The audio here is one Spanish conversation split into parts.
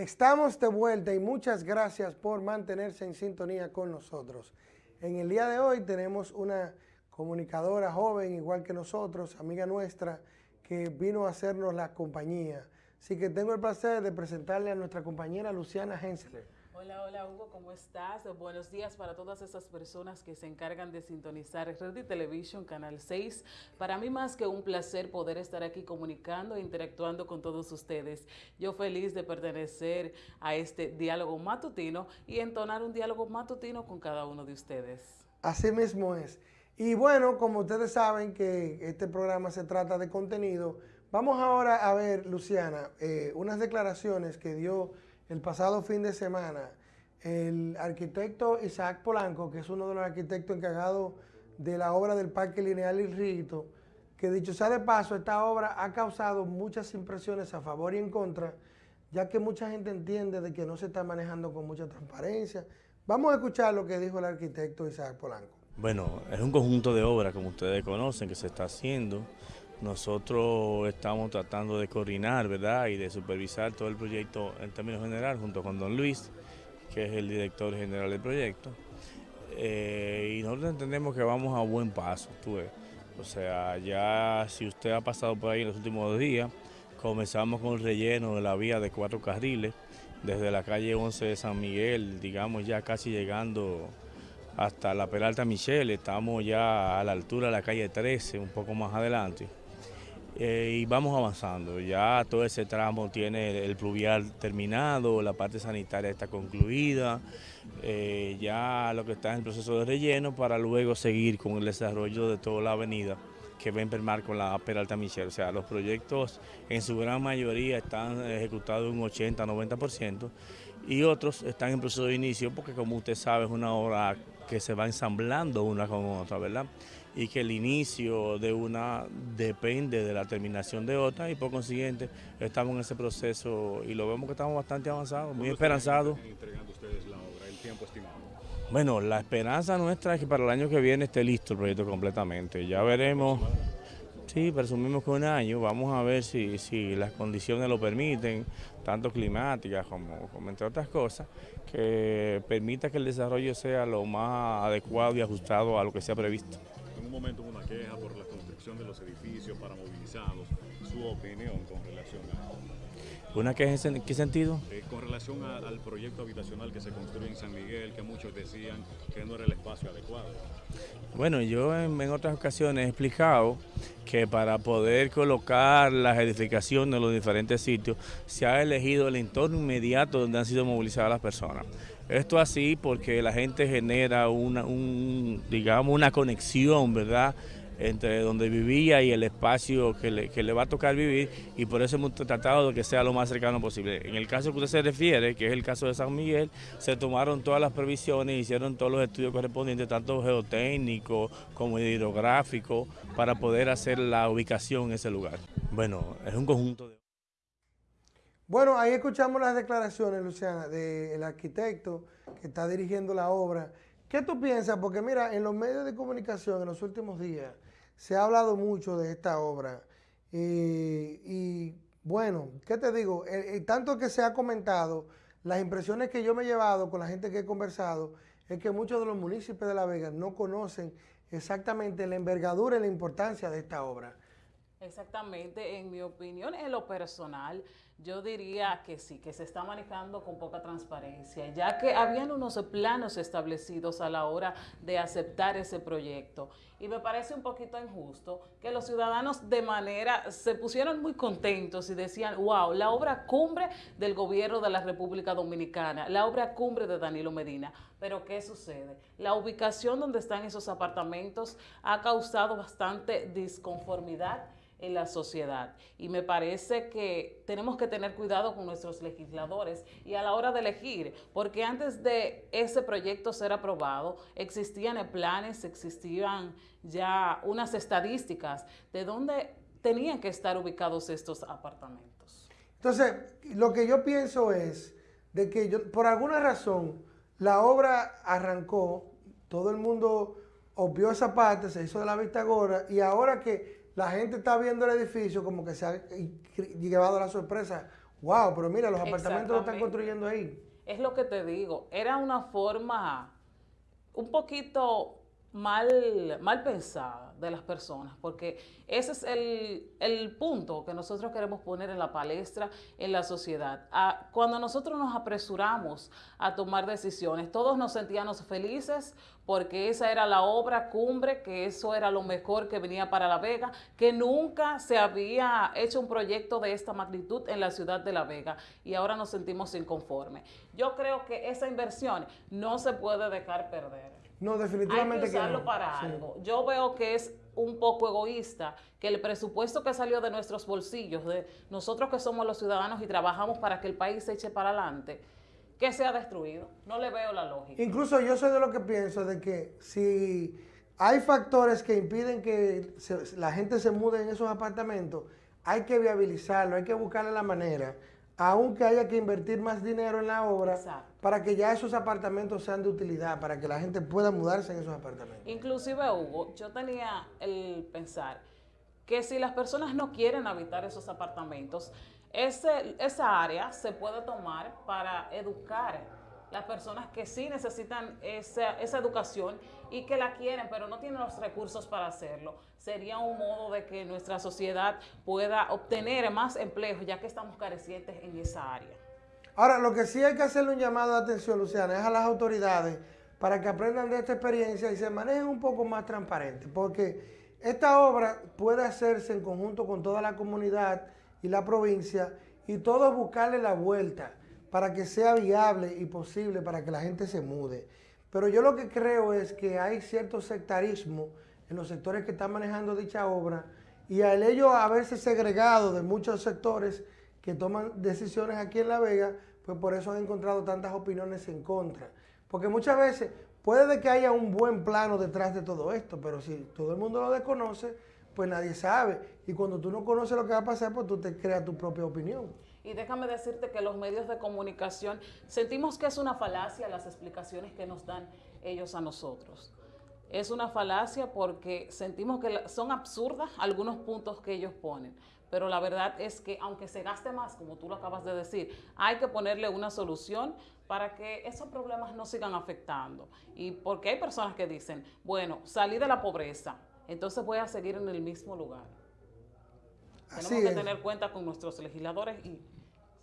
Estamos de vuelta y muchas gracias por mantenerse en sintonía con nosotros. En el día de hoy tenemos una comunicadora joven, igual que nosotros, amiga nuestra, que vino a hacernos la compañía. Así que tengo el placer de presentarle a nuestra compañera Luciana Hensler. Hola, hola Hugo, ¿cómo estás? Buenos días para todas esas personas que se encargan de sintonizar Red Television, Canal 6. Para mí más que un placer poder estar aquí comunicando e interactuando con todos ustedes. Yo feliz de pertenecer a este diálogo matutino y entonar un diálogo matutino con cada uno de ustedes. Así mismo es. Y bueno, como ustedes saben que este programa se trata de contenido, vamos ahora a ver, Luciana, eh, unas declaraciones que dio el pasado fin de semana el arquitecto Isaac Polanco, que es uno de los arquitectos encargados de la obra del Parque Lineal y Rito, que dicho sea de paso, esta obra ha causado muchas impresiones a favor y en contra, ya que mucha gente entiende de que no se está manejando con mucha transparencia. Vamos a escuchar lo que dijo el arquitecto Isaac Polanco. Bueno, es un conjunto de obras, como ustedes conocen, que se está haciendo. Nosotros estamos tratando de coordinar, ¿verdad? Y de supervisar todo el proyecto en términos generales, junto con don Luis, que es el director general del proyecto. Eh, y nosotros entendemos que vamos a buen paso, tú ves. O sea, ya si usted ha pasado por ahí en los últimos días, comenzamos con el relleno de la vía de cuatro carriles, desde la calle 11 de San Miguel, digamos ya casi llegando hasta la Peralta Michelle, estamos ya a la altura de la calle 13, un poco más adelante. Eh, y vamos avanzando, ya todo ese tramo tiene el pluvial terminado, la parte sanitaria está concluida, eh, ya lo que está en el proceso de relleno para luego seguir con el desarrollo de toda la avenida que va a enfermar con la Peralta Michelle. O sea, los proyectos en su gran mayoría están ejecutados un 80-90% y otros están en proceso de inicio porque como usted sabe es una obra que se va ensamblando una con otra, ¿verdad? Y que el inicio de una depende de la terminación de otra y por consiguiente estamos en ese proceso y lo vemos que estamos bastante avanzados, muy esperanzados. entregando ustedes la obra, el tiempo estimado? Bueno, la esperanza nuestra es que para el año que viene esté listo el proyecto completamente. Ya veremos, sí, presumimos que un año, vamos a ver si, si las condiciones lo permiten, tanto climáticas como, entre otras cosas, que permita que el desarrollo sea lo más adecuado y ajustado a lo que se ha previsto. En un momento una queja por la construcción de los edificios para movilizados. ¿Su opinión con relación a ¿Una queja en qué sentido? Eh, con relación al proyecto habitacional que se construye en San Miguel, que muchos decían que no era el espacio adecuado. Bueno, yo en, en otras ocasiones he explicado que para poder colocar las edificaciones en los diferentes sitios se ha elegido el entorno inmediato donde han sido movilizadas las personas. Esto así porque la gente genera una, un, digamos, una conexión, ¿verdad?, entre donde vivía y el espacio que le, va a tocar vivir y por eso hemos tratado de que sea lo más cercano posible. En el caso que usted se refiere, que es el caso de San Miguel, se tomaron todas las previsiones, hicieron todos los estudios correspondientes, tanto geotécnicos como hidrográficos, para poder hacer la ubicación en ese lugar. Bueno, es un conjunto de... Bueno, ahí escuchamos las declaraciones, Luciana, del arquitecto que está dirigiendo la obra. ¿Qué tú piensas? Porque mira, en los medios de comunicación en los últimos días se ha hablado mucho de esta obra. y bueno, ¿qué te digo? tanto que se ha comentado, las impresiones que yo me he llevado con la gente que he conversado, es que muchos de los municipios de La Vega no conocen exactamente la envergadura y la importancia de esta obra. Exactamente, en mi opinión, en lo personal, yo diría que sí, que se está manejando con poca transparencia, ya que habían unos planos establecidos a la hora de aceptar ese proyecto. Y me parece un poquito injusto que los ciudadanos de manera, se pusieron muy contentos y decían, wow, la obra cumbre del gobierno de la República Dominicana, la obra cumbre de Danilo Medina. Pero ¿qué sucede? La ubicación donde están esos apartamentos ha causado bastante disconformidad en la sociedad. Y me parece que tenemos que tener cuidado con nuestros legisladores y a la hora de elegir, porque antes de ese proyecto ser aprobado, existían planes, existían ya unas estadísticas de dónde tenían que estar ubicados estos apartamentos. Entonces, lo que yo pienso es de que yo, por alguna razón la obra arrancó, todo el mundo obvió esa parte, se hizo de la vista gorda y ahora que la gente está viendo el edificio como que se ha llevado la sorpresa. Wow, pero mira, los apartamentos lo están construyendo ahí. Es lo que te digo, era una forma un poquito mal, mal pensada de las personas, porque ese es el, el punto que nosotros queremos poner en la palestra en la sociedad. Cuando nosotros nos apresuramos a tomar decisiones, todos nos sentíamos felices porque esa era la obra cumbre, que eso era lo mejor que venía para La Vega, que nunca se había hecho un proyecto de esta magnitud en la ciudad de La Vega y ahora nos sentimos inconformes. Yo creo que esa inversión no se puede dejar perder. No, Hay que definitivamente que, usarlo no. para Sí. algo. Yo veo que es un poco egoísta que el presupuesto que salió de nuestros bolsillos, de nosotros que somos los ciudadanos y trabajamos para que el país se eche para adelante, que sea destruido. No le veo la lógica. Incluso yo soy de lo que pienso de que si hay factores que impiden que la gente se mude en esos apartamentos, hay que viabilizarlo, hay que buscarle la manera, aunque haya que invertir más dinero en la obra, Exacto. para que ya esos apartamentos sean de utilidad, para que la gente pueda mudarse en esos apartamentos. Inclusive, Hugo, yo tenía el pensar que si las personas no quieren habitar esos apartamentos, ese, esa área se puede tomar para educar las personas que sí necesitan esa, esa educación y que la quieren, pero no tienen los recursos para hacerlo. Sería un modo de que nuestra sociedad pueda obtener más empleos, ya que estamos carecientes en esa área. Ahora, lo que sí hay que hacerle un llamado de atención, Luciana, es a las autoridades para que aprendan de esta experiencia y se manejen un poco más transparentes, porque esta obra puede hacerse en conjunto con toda la comunidad y la provincia y todos buscarle la vuelta para que sea viable y posible para que la gente se mude. Pero yo lo que creo es que hay cierto sectarismo en los sectores que están manejando dicha obra y al ello haberse segregado de muchos sectores que toman decisiones aquí en La Vega, pues por eso han encontrado tantas opiniones en contra. Porque muchas veces puede de que haya un buen plano detrás de todo esto, pero si todo el mundo lo desconoce, pues nadie sabe. Y cuando tú no conoces lo que va a pasar, pues tú te creas tu propia opinión. Y déjame decirte que los medios de comunicación sentimos que es una falacia las explicaciones que nos dan ellos a nosotros. Es una falacia porque sentimos que son absurdas algunos puntos que ellos ponen. Pero la verdad es que aunque se gaste más, como tú lo acabas de decir, hay que ponerle una solución para que esos problemas no sigan afectando. Y porque hay personas que dicen, bueno, salí de la pobreza, entonces voy a seguir en el mismo lugar. Así Tenemos que es. tener cuenta con nuestros legisladores y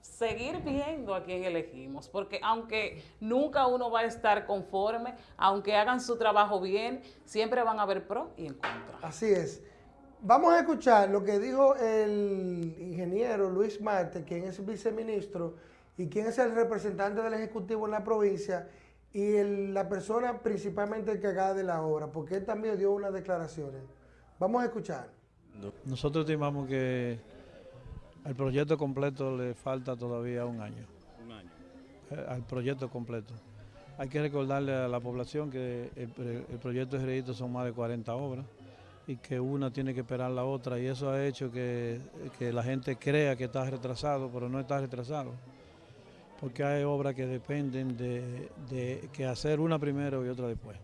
seguir viendo a quién elegimos, porque aunque nunca uno va a estar conforme, aunque hagan su trabajo bien, siempre van a haber pro y en contra. Así es. Vamos a escuchar lo que dijo el ingeniero Luis Marte, quien es viceministro y quien es el representante del Ejecutivo en la provincia y el- la persona principalmente encargada de la obra, porque él también dio unas declaraciones. Vamos a escuchar. Nosotros estimamos que al proyecto completo le falta todavía un año, Un año. eh, al proyecto completo. Hay que recordarle a la población que el, proyecto de crédito son más de 40 obras y que una tiene que esperar la otra y eso ha hecho que, que la gente crea que está retrasado, pero no está retrasado. Porque hay obras que dependen de, de que hacer una primero y otra después.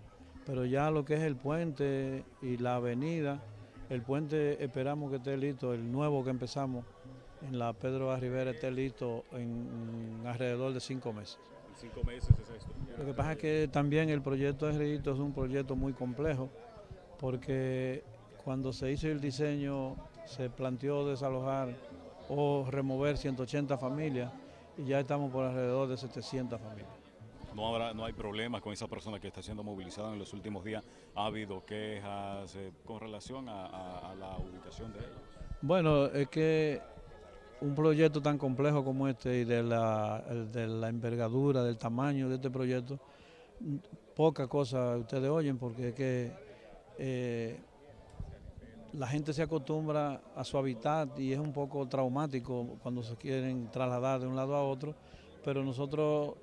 Pero ya lo que es el puente y la avenida, el puente esperamos que esté listo, el nuevo que empezamos en la Pedro A. Rivera esté listo en, alrededor de cinco meses. En cinco meses es esto. Lo que pasa es que también el proyecto de Redito es un proyecto muy complejo porque cuando se hizo el diseño se planteó desalojar o remover 180 familias y ya estamos por alrededor de 700 familias. No, habrá, no hay problemas con esa persona que está siendo movilizada en los últimos días. Ha habido quejas eh, con relación a, la ubicación de ellos. Bueno, es que un proyecto tan complejo como este y de la, de la envergadura, del tamaño de este proyecto, poca cosa ustedes oyen porque es que eh, la gente se acostumbra a su hábitat y es un poco traumático cuando se quieren trasladar de un lado a otro, pero nosotros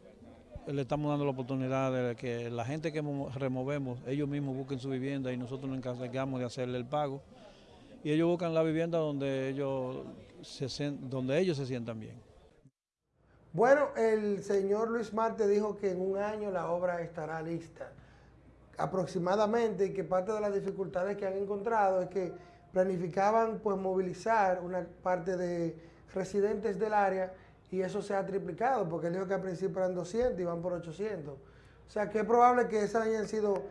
le estamos dando la oportunidad de que la gente que mo- removemos, ellos mismos busquen su vivienda y nosotros nos encargamos de hacerle el pago y ellos buscan la vivienda donde ellos se, donde ellos se sientan bien. Bueno, el señor Luis Marte dijo que en un año la obra estará lista aproximadamente y que parte de las dificultades que han encontrado es que planificaban pues movilizar una parte de residentes del área y eso se ha triplicado, porque él dijo que al principio eran 200 y van por 800. O sea, que es probable que esas hayan sido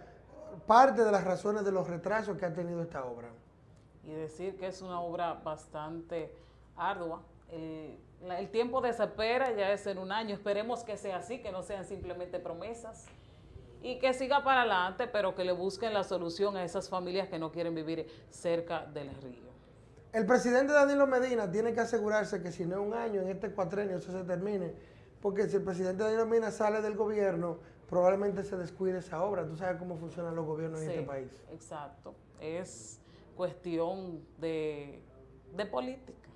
parte de las razones de los retrasos que ha tenido esta obra. Y decir que es una obra bastante ardua. El, tiempo de espera ya es en un año. Esperemos que sea así, que no sean simplemente promesas y que siga para adelante, pero que le busquen la solución a esas familias que no quieren vivir cerca del río. El presidente Danilo Medina tiene que asegurarse que si no es un año, en este cuatrenio eso se termine, porque si el presidente Danilo Medina sale del gobierno, probablemente se descuide esa obra. Tú sabes cómo funcionan los gobiernos en este país. Exacto. Es cuestión de, de política.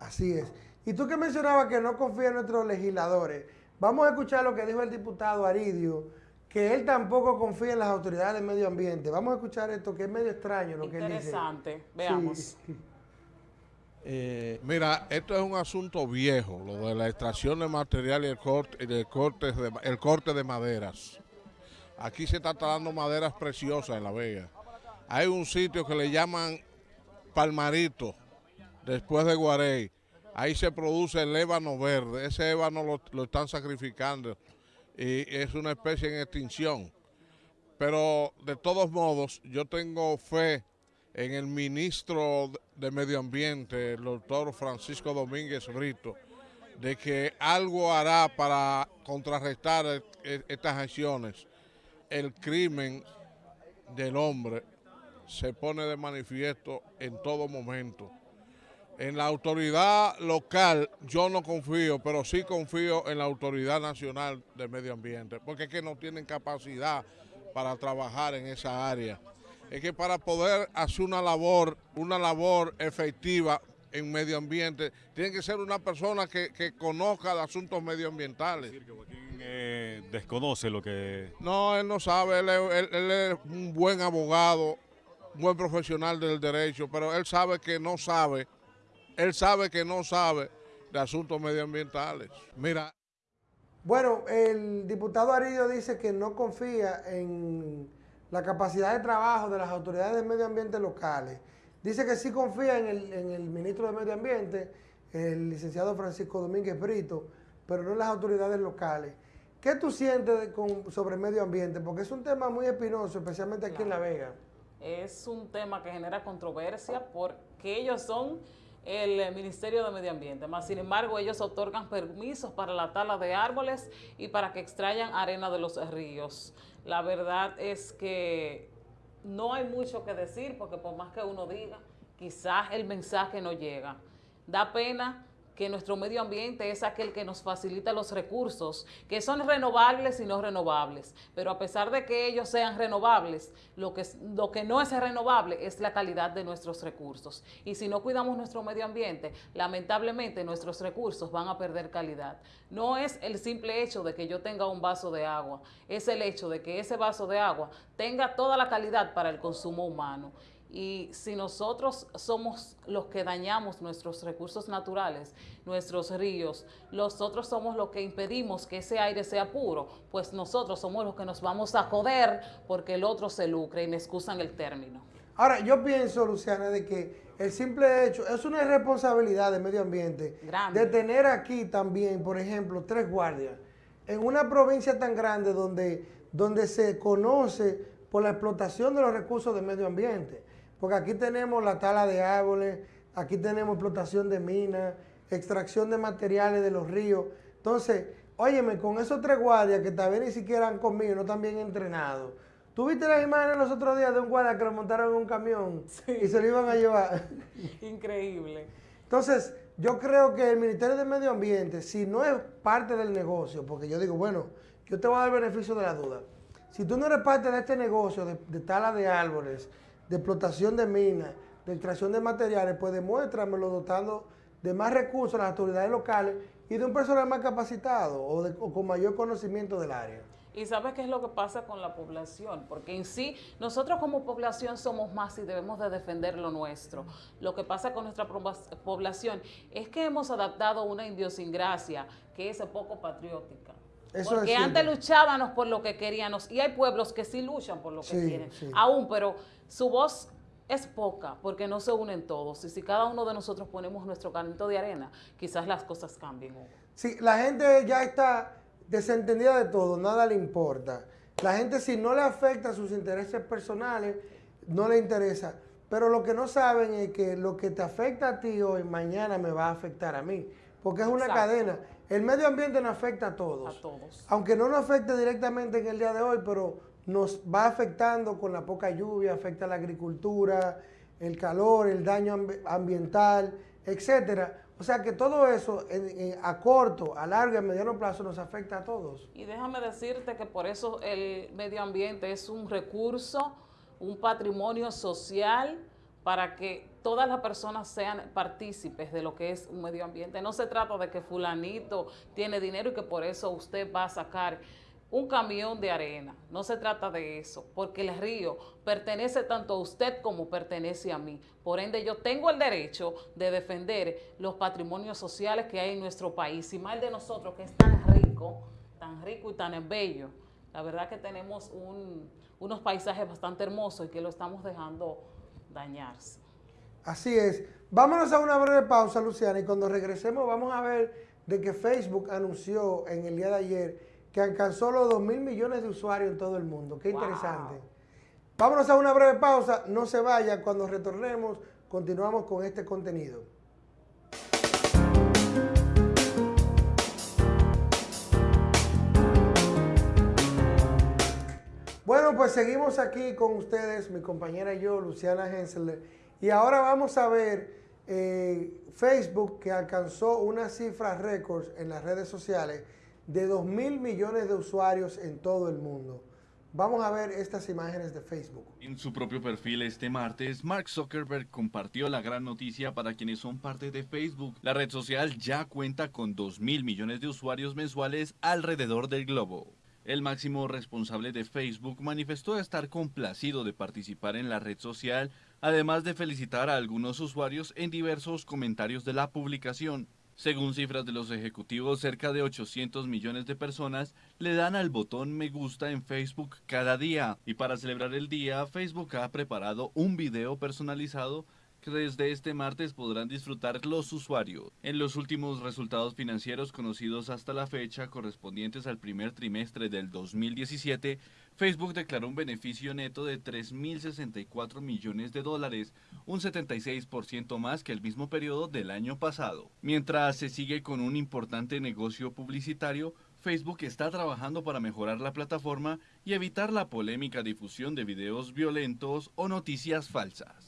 Así es. Y tú que mencionabas que no confía en nuestros legisladores, vamos a escuchar lo que dijo el diputado Aridio que él tampoco confía en las autoridades del medio ambiente. Vamos a escuchar esto que es medio extraño lo que él dice. Interesante, veamos. Eh, mira, esto es un asunto viejo, lo de la extracción de material y el corte, el corte, de, el corte de maderas. Aquí se está talando maderas preciosas en La Vega. Hay un sitio que le llaman Palmarito, después de Guarey. Ahí se produce el ébano verde. Ese ébano lo están sacrificando y es una especie en extinción. Pero de todos modos, yo tengo fe en el ministro de Medio Ambiente, el doctor Francisco Domínguez Brito, de que algo hará para contrarrestar e, e, estas acciones. El crimen del hombre se pone de manifiesto en todo momento. En la autoridad local yo no confío, pero sí confío en la autoridad nacional de medio ambiente, porque es que no tienen capacidad para trabajar en esa área. Es que para poder hacer una labor, una labor efectiva en medio ambiente, tiene que ser una persona que, conozca de asuntos medioambientales. Decir que Joaquín eh, desconoce lo que... No, él no sabe, él es un buen abogado, un buen profesional del derecho, pero él sabe que no sabe él sabe que no sabe de asuntos medioambientales. Mira. Bueno, el diputado Aridio dice que no confía en la capacidad de trabajo de las autoridades de medio ambiente locales. Dice que sí confía en el, ministro de Medio Ambiente, el licenciado Francisco Domínguez Brito, pero no en las autoridades locales. ¿Qué tú sientes sobre el medio ambiente? Porque es un tema muy espinoso, especialmente aquí en La Vega. Es un tema que genera controversia porque ellos son el Ministerio de Medio Ambiente. Sin embargo, ellos otorgan permisos para la tala de árboles y para que extraigan arena de los ríos. La verdad es que no hay mucho que decir porque por más que uno diga, quizás el mensaje no llega. Da pena que nuestro medio ambiente es aquel que nos facilita los recursos, que son renovables y no renovables. Pero a pesar de que ellos sean renovables, lo que, lo que no es renovable es la calidad de nuestros recursos. Y si no cuidamos nuestro medio ambiente, lamentablemente nuestros recursos van a perder calidad. No es el simple hecho de que yo tenga un vaso de agua, es el hecho de que ese vaso de agua tenga toda la calidad para el consumo humano. Y si nosotros somos los que dañamos nuestros recursos naturales, nuestros ríos, nosotros somos los que impedimos que ese aire sea puro, pues nosotros somos los que nos vamos a joder porque el otro se lucre y me excusan el término. Ahora, yo pienso, Luciana, de que el simple hecho, es una irresponsabilidad del medio ambiente de tener aquí también, por ejemplo, tres guardias. En una provincia tan grande donde, donde se conoce por la explotación de los recursos del medio ambiente. Porque aquí tenemos la tala de árboles, aquí tenemos explotación de minas, extracción de materiales de los ríos. Entonces, óyeme, con esos tres guardias que tal vez ni siquiera han comido, no están bien entrenados. ¿Tú viste las imágenes los otros días de un guardia que lo montaron en un camión y se lo iban a llevar? Increíble. Entonces, yo creo que el Ministerio de Medio Ambiente, si no es parte del negocio, porque yo digo, bueno, yo te voy a dar el beneficio de la duda. Si tú no eres parte de este negocio de, de tala de árboles, de explotación de minas, de extracción de materiales, pues demuéstramelo dotando de más recursos a las autoridades locales y de un personal más capacitado o, con mayor conocimiento del área. Y sabes qué es lo que pasa con la población, porque en sí nosotros como población somos más y debemos de defender lo nuestro. Lo que pasa con nuestra población es que hemos adaptado una idiosincrasia que es poco patriótica. porque antes luchábamos por lo que queríamos y hay pueblos que sí luchan por lo que quieren, aún, pero su voz es poca porque no se unen todos. Y si cada uno de nosotros ponemos nuestro granito de arena, quizás las cosas cambien. Sí, la gente ya está desentendida de todo, nada le importa. La gente si no le afecta sus intereses personales, no le interesa. Pero lo que no saben es que lo que te afecta a ti hoy, mañana me va a afectar a mí. Porque es una cadena. El medio ambiente nos afecta a todos. A todos. Aunque no nos afecte directamente en el día de hoy, pero nos va afectando con la poca lluvia, afecta la agricultura, el calor, el daño ambiental, etcétera. O sea que todo eso a corto, a largo y a mediano plazo nos afecta a todos. Y déjame decirte que por eso el medio ambiente es un recurso, un patrimonio social para que todas las personas sean partícipes de lo que es un medio ambiente. No se trata de que fulanito tiene dinero y que por eso usted va a sacar un camión de arena. No se trata de eso, porque el río pertenece tanto a usted como pertenece a mí. Por ende, yo tengo el derecho de defender los patrimonios sociales que hay en nuestro país, y más de nosotros que es tan rico, tan rico y tan bello. La verdad que tenemos unos paisajes bastante hermosos y que lo estamos dejando dañarse. Así es. Vámonos a una breve pausa, Luciana, y cuando regresemos vamos a ver de que Facebook anunció en el día de ayer que alcanzó los 2 mil millones de usuarios en todo el mundo. Qué interesante. Vámonos a una breve pausa, no se vaya, cuando retornemos continuamos con este contenido. Bueno, pues seguimos aquí con ustedes, mi compañera y yo, Luciana Hensler, y ahora vamos a ver eh, Facebook que alcanzó una cifra récord en las redes sociales de 2 mil millones de usuarios en todo el mundo. Vamos a ver estas imágenes de Facebook. En su propio perfil este martes, Mark Zuckerberg compartió la gran noticia para quienes son parte de Facebook. La red social ya cuenta con 2 mil millones de usuarios mensuales alrededor del globo. El máximo responsable de Facebook manifestó estar complacido de participar en la red social, además de felicitar a algunos usuarios en diversos comentarios de la publicación. Según cifras de los ejecutivos, cerca de 800 millones de personas le dan al botón me gusta en Facebook cada día. Y para celebrar el día, Facebook ha preparado un video personalizado que desde este martes podrán disfrutar los usuarios. En los últimos resultados financieros conocidos hasta la fecha, correspondientes al primer trimestre del 2017, Facebook declaró un beneficio neto de 3.064 millones de dólares, un 76% más que el mismo periodo del año pasado. Mientras se sigue con un importante negocio publicitario, Facebook está trabajando para mejorar la plataforma y evitar la polémica difusión de videos violentos o noticias falsas.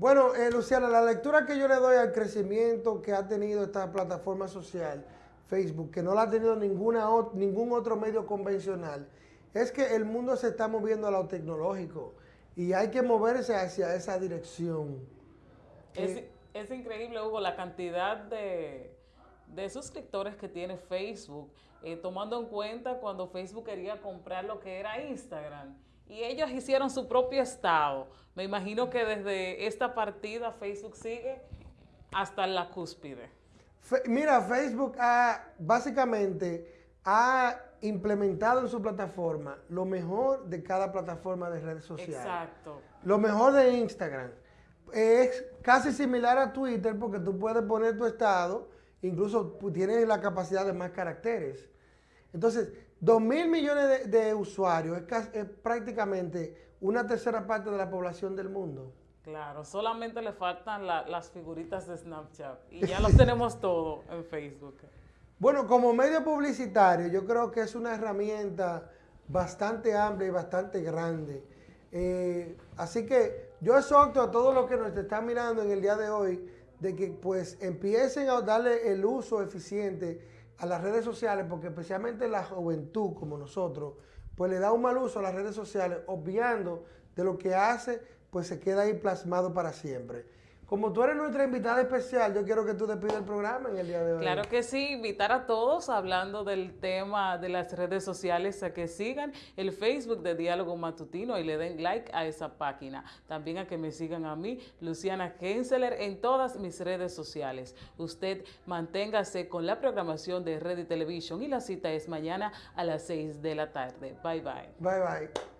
Bueno, eh, Luciana, la lectura que yo le doy al crecimiento que ha tenido esta plataforma social, Facebook, que no la ha tenido ninguna, ningún otro medio convencional, es que el mundo se está moviendo a lo tecnológico y hay que moverse hacia esa dirección. Es, increíble, Hugo, la cantidad de, suscriptores que tiene Facebook, eh, tomando en cuenta cuando Facebook quería comprar lo que era Instagram y ellos hicieron su propio estado. Me imagino que desde esta partida Facebook sigue hasta la cúspide. mira, Facebook ha, básicamente ha implementado en su plataforma lo mejor de cada plataforma de redes sociales. Exacto. Lo mejor de Instagram. Es casi similar a Twitter porque tú puedes poner tu estado, incluso tienes la capacidad de más caracteres. Entonces, 2 mil millones de, usuarios es, prácticamente una tercera parte de la población del mundo. Claro, solamente le faltan las figuritas de Snapchat y ya los tenemos todo en Facebook. Bueno, como medio publicitario, yo creo que es una herramienta bastante amplia y bastante grande. Eh, así que yo exhorto a todos los que nos están mirando en el día de hoy de que pues empiecen a darle el uso eficiente a las redes sociales, porque especialmente la juventud como nosotros, pues le da un mal uso a las redes sociales, obviando de lo que hace, pues se queda ahí plasmado para siempre. Como tú eres nuestra invitada especial, yo quiero que tú despidas el programa en el día de hoy. Claro que sí, invitar a todos hablando del tema de las redes sociales a que sigan el Facebook de Diálogo Matutino y le den like a esa página. También a que me sigan a mí, Luciana Henseler, en todas mis redes sociales. Usted manténgase con la programación de Red y Televisión y la cita es mañana a las 6 de la tarde. Bye bye. Bye bye.